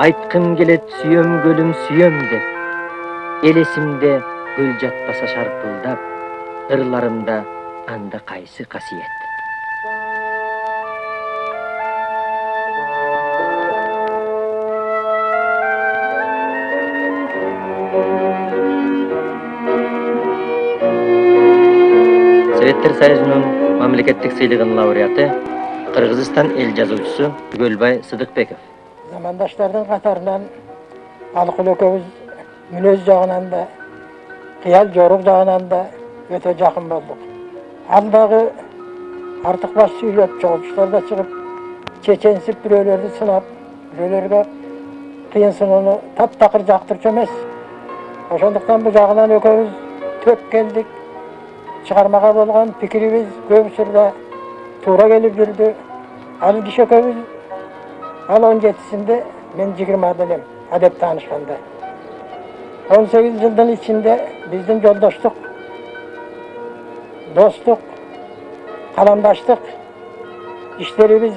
айткым келет сүйөм көлүм сүйөм деп. Элесимде гүл жатпаса шарпылдап ырларымда анда кайсы касиет советтер союзунун мамлекеттик сыйлыгынын лауреаты кыргызстан эл жазуучусу түгөлбай сыдыкбеков замандаштардын катарынан алыкул экөөбүз мүнөз жагынан да кыял жорук жагынан да өтө жакын болдук ал дагы артык баш сүйлөп чогулуштарда чыгып чеченсип бирөөлөрдү сынап бирөөлөргө кыйын сыноону таптакыр жактырчу эмес ошондуктан бул жагынан экөөбүз төп келдик чыгармага болгон пикирибиз көп учурда туура келип жүрдү ал киши экөөбүз ал он жетисинде мен жыйырмада элем адеп таанышканда он сегиз жылдын ичинде биздин жолдоштук достук каламдаштык иштерибиз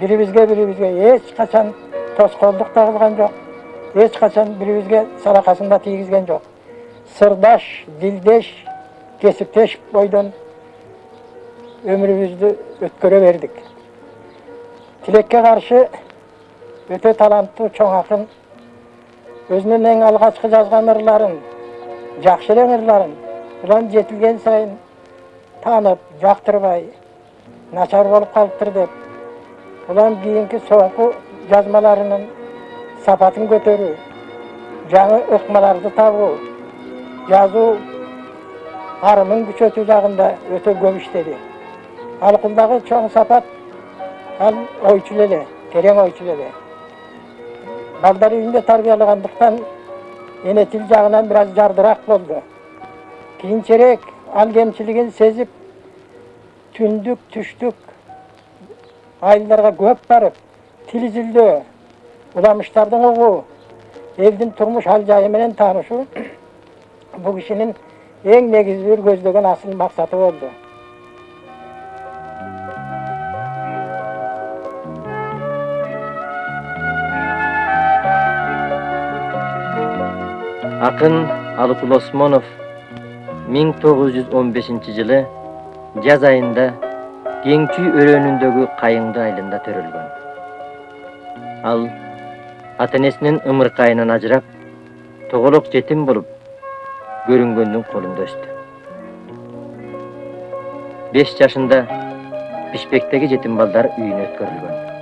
бирибизге бирибизге эч качан тоскоолдук тагылган жок эч качан бирибизге салакасын да тийгизген жок сырдаш дилдеш кесиптеш бойдон өмүрүбүздү өткөрө бердик тилекке каршы өтө таланттуу чоң акын өзүнүн эң алгачкы жазган ырларын жакшы эле ырларын улам жетилген сайын таанып жактырбай начар болуп калыптыр деп улам кийинки соңку жазмаларынын сапатын көтөрүү жаңы ыкмаларды табуу жазуу арымын күчөтүү жагында өтө көп иштеди алкулдагы чоң сапат ал ойчул эле терең ойчул эле балдар үйүндө тарбиялагандыктан эне тил жагынан бир аз жардыраак болду кийинчерээк ал кемчилигин сезип түндүк түштүк айылдарга көп барып тил изилдөө уламыштардын угуу элдин турмуш ал жайы менен таанышуу бул кишинин эң негизги көздөгөн асыл максаты болду акын алыкул осмонов 1915 жылы жаз айында кеңчүй өрөөнүндөгү кайыңды айылында төрөлгөн ал ата энесинин ымыркайынан ажырап тоголок жетим болуп көрүнгөндүн колунда өстү беш жашында бишкектеги жетим балдар үйүнө өткөрүлгөн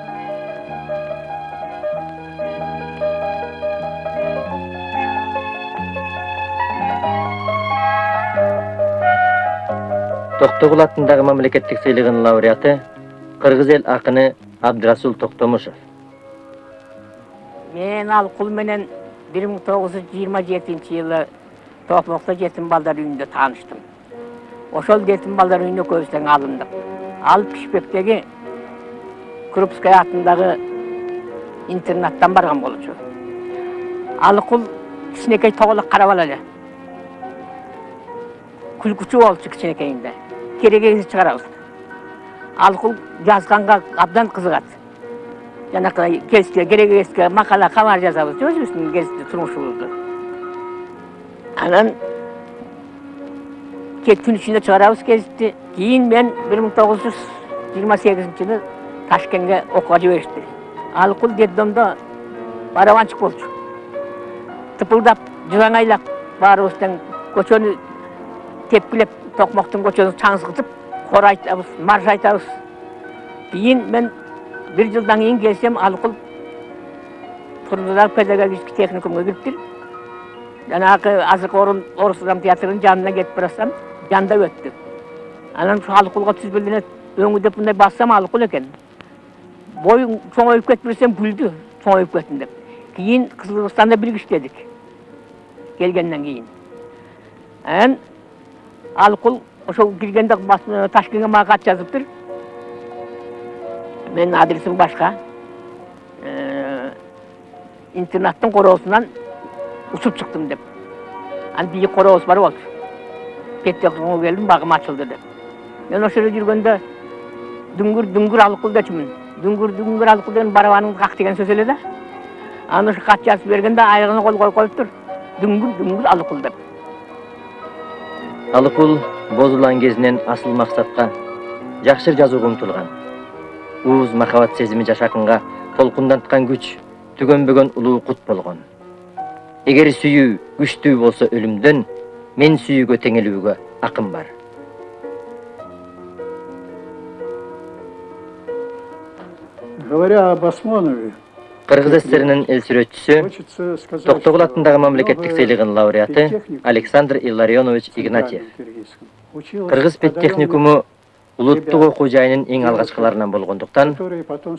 токтогул атындагы мамлекеттик сыйлыгынын лауреаты кыргыз эл акыны абдырасул токтомушев мен алкул менен бир миң тогуз жүз жыйырма жетинчи жылы токмокто жетим балдар үйүндө тааныштым ошол жетим балдар үйүнө экөөбүз тең алындык ал пишпектеги крупская атындагы интернаттан барган болчу алыкул кичинекей тоголок кара бала эле күлкүчү болчу кичинекейинде керегеңизди чыгарабыз алкул жазганга абдан кызыгат жанакы кеске керегеске макала кабар жазабыз өзүбүздүн кезди турмушубузду анан түн ичинде чыгарабыз гезитти кийин мен бир миң тогуз жүз жыйырма сегизинчи жылы ташкентке окууга жиберишти алкул детдомдо барабанчык болчу тыпылдап жылаңайлап баарыбыз тең көчөнү тепкилеп токмоктун көчөнүн чаңсытып кор айтабыз марш айтабыз кийин мен бир жылдан кийин келсем алкул турдудар педагогический техникумга кириптир жанагы азыркы орун орус драма театрынын жанына кетип баратсам жандап өттү анан ушу алкулга түз эле өңү деп мындай бассам алкул экен боюң чоңоюп кетип десем күлдү чоңоюп кеттим деп. Кийин кызылырстанда бирге иштедик келгенден кийин анан алкул ошол киргенде ташкентке мага кат жазыптыр менин адресим башка интернаттын короосунан учуп чыктым деп анан бийик корообуз бар болчу келдим багым ачылды деп мен ошол жерде жүргөндө дүңгүр дүңгүр алкул дечүмүн дүңгүр дүңгүр алып деген барабаныңды қақ деген сөз эле да аны ушу кат жазып бергенде аяғына қол қойып қойыптыр дүңгүр дүңгүр алыкул деп алыкул бозулан кезинен асыл максатка жакшы жазууга умтулган. Ууз махабат сезими жашакынга толкунданткан күч түгөнбөгөн улуу кут болгон. Эгер сүйүү күчтүү болсо өлүмдөн мен сүйүүгө теңелүүгө акын бар. Говоря об Осмонове, кыргыз сссринин эл сүрөтчүсү токтогул атындагы мамлекеттик сыйлыгынын лауреаты александр илларионович игнатьев. Кыргыз педтехникуму улуттук окуу жайынын эң алгачкыларынан болгондуктан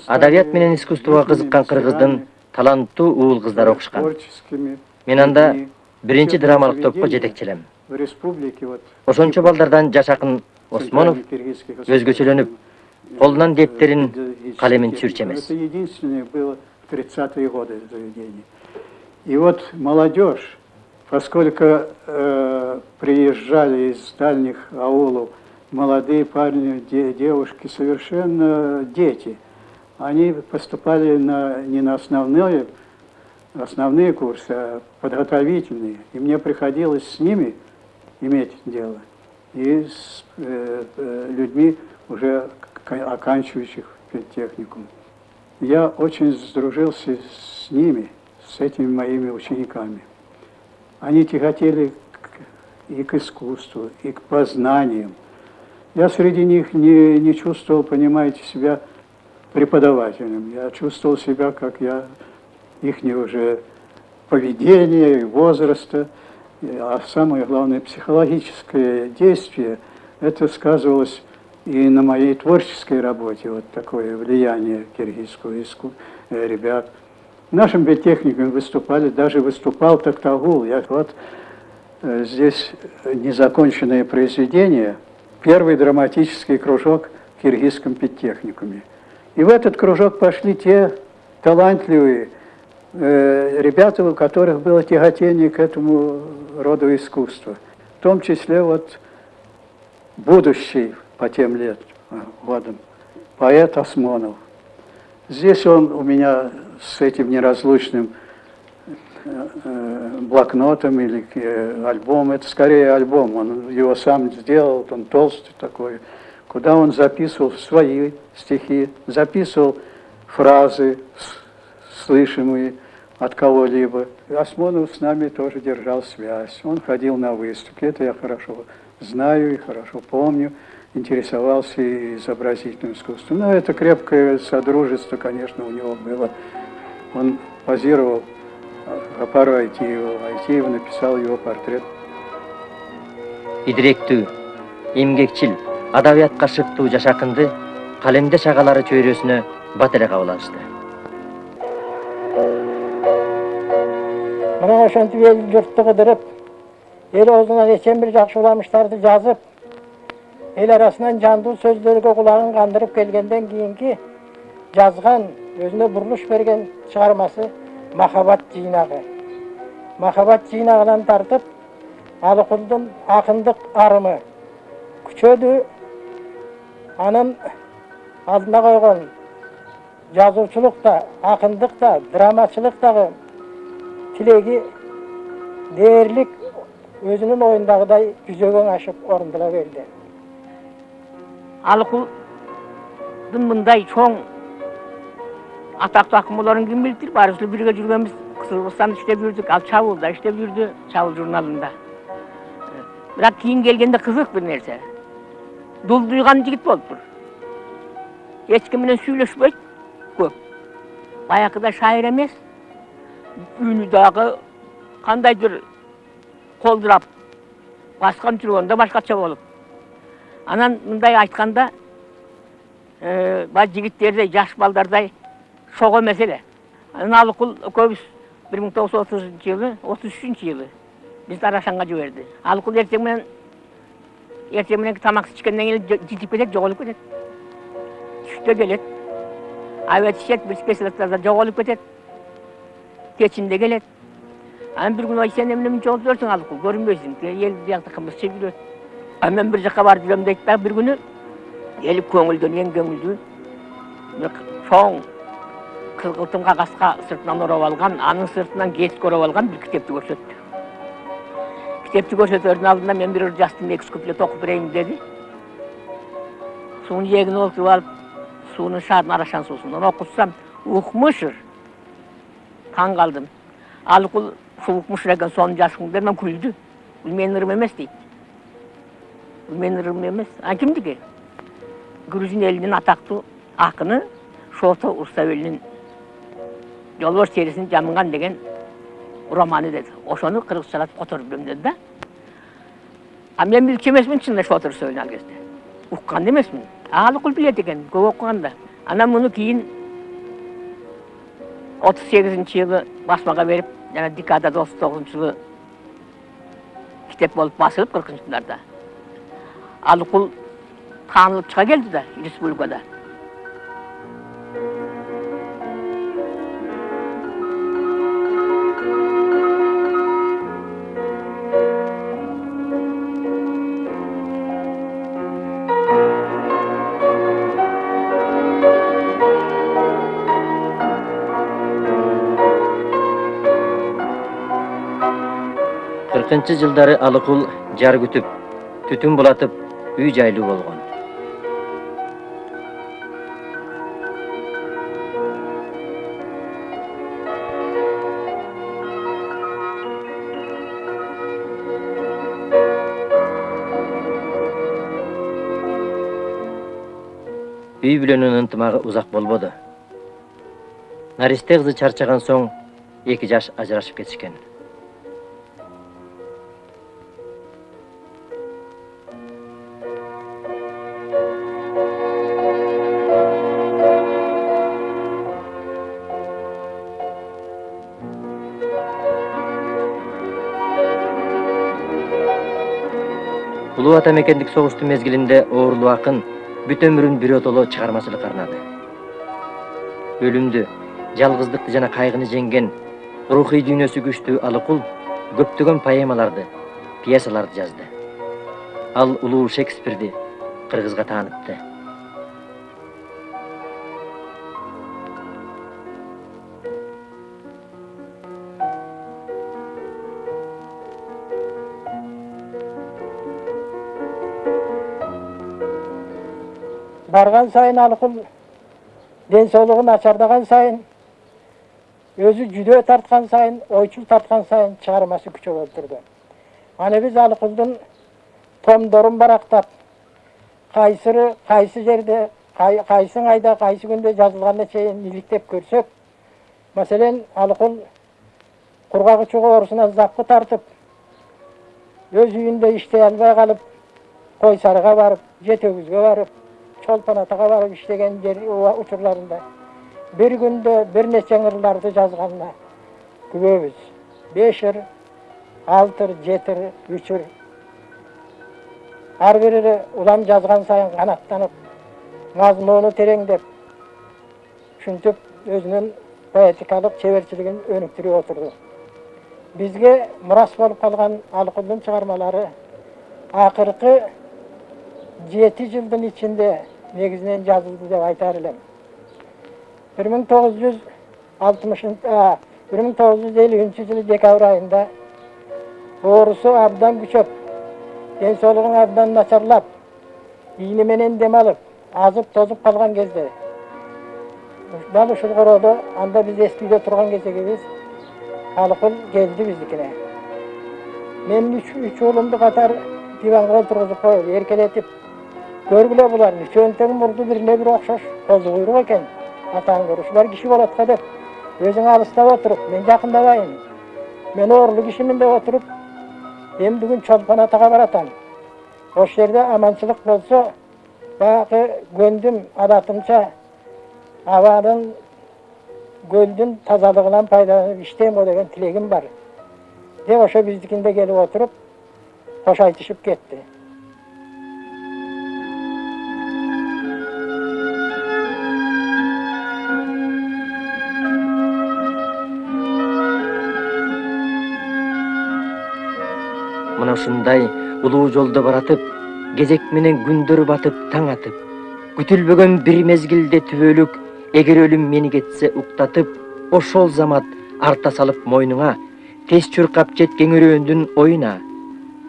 адабият менен искусствого кызыккан кыргыздын таланттуу уул кыздары окушкан. мен анда биринчи драмалык топко жетекчи элем ошончо балдардан жаш акын осмонов өзгөчөлөнүп колунан дептерин калемин түшүрчү эмес Это единственное было в 30-е годы заведение. И вот молодежь, поскольку э, приезжали из дальних аулов молодые парни, де- девушки, совершенно дети, они поступали на, не на основные, основные курсы, а подготовительные. И мне приходилось с ними иметь дело. И с э, э, людьми, уже оканчивающих техникум. Я очень сдружился с ними, с этими моими учениками. Они тяготели и к искусству, и к познаниям. Я среди них не, не чувствовал, понимаете, себя преподавателем. Я чувствовал себя, как я, их уже поведения и возраста, а самое главное, психологическое действие, это сказывалось и на моей творческой работе, вот такое влияние киргизского иску... э, ребят. В нашем педтехникуме выступали, даже выступал Токтагул. Я вот э, здесь незаконченное произведение, первый драматический кружок в киргизском педтехникуме. И в этот кружок пошли те талантливые э, ребята, у которых было тяготение к этому роду искусства. В том числе вот будущий по тем лет, э, годам, поэт Осмонов. Здесь он у меня с этим неразлучным э, э, блокнотом или альбом, это скорее альбом, он его сам сделал, он толстый такой, куда он записывал свои стихи, записывал фразы, слышимые от кого-либо. Осмонов с нами тоже держал связь. Он ходил на выставки, это я хорошо знаю и хорошо помню, интересовался и изобразительным искусством. Но это крепкое содружество, конечно, у него было. Он позировал Гапару Айтиеву. Айтиев написал его портрет. идиректүү эмгекчил адабиятка шыктуу жашакынды калемде шагалары чөйрөсүнө бат эле кабыл алышты мына ошентип эл журтту кыдырып эл оозунан эчен бир жакшы уламыштарды жазып эл арасынан жандуу сөздөргө кулагын кандырып келгенден кийинки жазган өзүнө бурулуш берген чыгармасы махабат жыйнагы махабат жыйнагынан тартып алыкулдун акындык арымы күчөдү анын алдына койгон жазуучулук да акындык да драмачылык дагы тилеги дээрлик өзүнүн оюндагыдай ашып орундула берди алыкулдун мындай чоң атактуу акын болоорун ким билиптир баарыбыз эле бирге жүргөнбүз кыргызстанда иштеп жүрдүк ал чабылда иштеп жүрдү чабыл журналында бирок кийин келгенде кызык бир нерсе дулдуйган жигит болуптур эч ким менен сүйлөшпөйт көп баягыдай шайыр эмес үнү дагы кандайдыр колдурап баскан жүргөндө башкача болуп анан мындай айтканда э, баягы жигиттердей жаш балдардай шок эмес эле анан алыкул экөөбүз бир миң тогуз жүз отузунчу жылы отуз үчүнчү жылы бизди арашанга жиберди алыкул эртең менен эртең мененки тамак ичкенден кийин житип кетет жоголуп кетет түштө келет обед ичет бир спецларда жоголуп кетет кечинде келет анан бир күнү ай сен эмне мынча жүрсүң алыкул көрүнбөйсүң эл биякта кымызча жүрөт а мен бир жака барып жүрөм дейт дагы бир күнү келип көңүлдөнген көңүлдүү бир чоң кызгылтым кагаска сыртынан ороп алган анын сыртынан кесик ороп алган бир китепти көрсөттү китепти көрсөтөрдүн алдында мен бир жастын эки үч куплет окуп берейин деди суунун жээгине олтуруп алып суунун шаардын арашан суусунан окутсам укмушур таң калдым алыкул ушул укмушур экен сонун жазгың деп мен күлдү бул менин ырым эмес дейт ырымым эмес а кимдики грузин элинин атактуу акыны шото урсабелинин жолбош терисин жамынган деген романы деди ошону кыргызчалатып которуп берем деди да. А мен билчү эмесмин чын эле шото урсабелин ал кезде уккан эмесмин алыкул билет экен көп окуган да анан муну кийин отуз сегизинчи жылы басмага берип жана декадада отуз тогузунчу жылы китеп болуп басылып кыркынчы жылдарда алыкул таанылып чыга келди да республикада кыркынчы жылдары алыкул жар күтүп түтүн булатып үй жайлуу болгон. Үй бүлөнүн ынтымагы узак болбоду. Наристе кызы чарчаган соң эки жаш ажырашып кетишкен улуу ата мекендик согуштун мезгилинде оорулуу акын бүт өмүрүн биротоло чыгармачылыкка арнады. Өлүмдү жалгыздыкты жана кайгыны жеңген рухий дүйнөсү күчтүү алыкул көптөгөн поэмаларды пьесаларды жазды. Ал улуу шекспирди кыргызга таанытты барган сайын алыкул ден соолугу начардаган сайын өзү жүдөө тарткан сайын ойчул тарткан сайын чыгармасы күчөгө турду аны биз алыкулдун томдорун барактап кайсыры кайсы жерде кай- кайсы айда кайсы күндө жазылганына чейин иликтеп көрсөк маселен алыкул кургак учуу оорусуна запкы тартып өз үйүндө иштей албай калып кой сарыга барып жет өгүзгө барып чолпон атага барып иштеген жер учурларында бир күндө бир нече ыңырларды жазганына күбөбүз беш ыр алты ыр жети ыр үч ыр ар бири улам жазган сайын канаттанып мазмуну тереңдеп ушинтип өзүнүн поэтикалык чеберчилигин өнүктүрүп отурду бизге мурас болуп калган алыкулдун чыгармалары акыркы жети жылдын ичинде негизинен жазылды деп айтар элем бир миң тогуз жүз алтымышынчы бир миң тогуз жүз элүүнчү жылы декабрь айында оорусу абдан күчөп ден абдан начарлап ийни менен дем азып тозуп калган кезде дал ушул короодо анда биз эски үйдө турган кезегибиз алыкул келди биздикине мен үч уулумду катар диванга отургузуп коюп эркелетип көргүлө булар үчөөнүн тең мурду бирине бири окшош козу куйрук экен атаң көр ушулар киши болот го деп өзүң алыстап отуруп мен жакындабайын мен оорулуу кишимин деп отуруп эми бүгүн чолпон атага баратам. Ошол жерде аманчылык болсо баягы көндүм адатымча абанын көлдүн тазалыгынан пайдаланып иштейм деген тилегим бар. Деп ошо биздикинде келип отуруп кош айтышып кетти ушундай улуу жолдо баратып кезек менен күндөр батып таң атып күтүлбөгөн бир мезгилде түбөлүк эгер өлүм мени кетсе уктатып ошол замат арта салып мойнуңа тез чуркап жеткен өрөөндүн оюна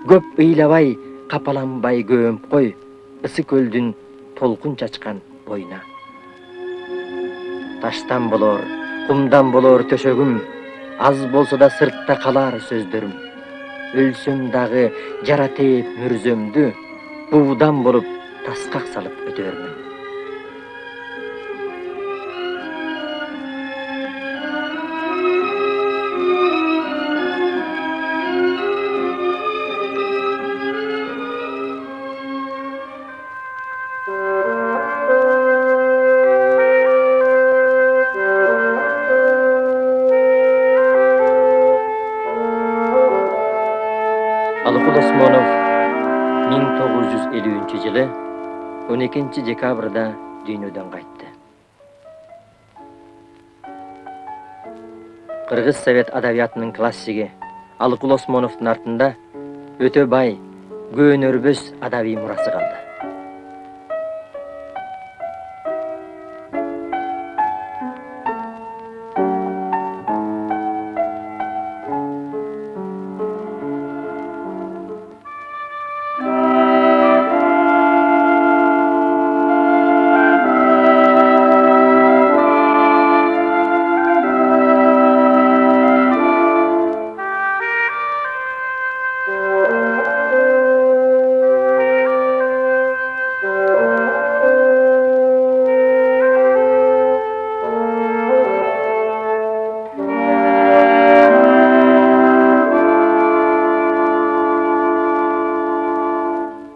көп ыйлабай капаланбай көөмүп кой ысы көлдүн толкун чачкан боюна таштан болор кумдан болор төшөгүм аз болсо да сыртта калар сөздөрүм өлсөм дагы жара тээп мүрзөмдү буудан болуп таскак салып өтөрмүн алыкул осмонов миң тогуз жүз элүүнчү жылы он экинчи декабрда дүйнөдөн кайтты кыргыз совет адабиятынын классиги алыкул осмоновдун артында өтө бай көөнөрбөс адабий мурасы калды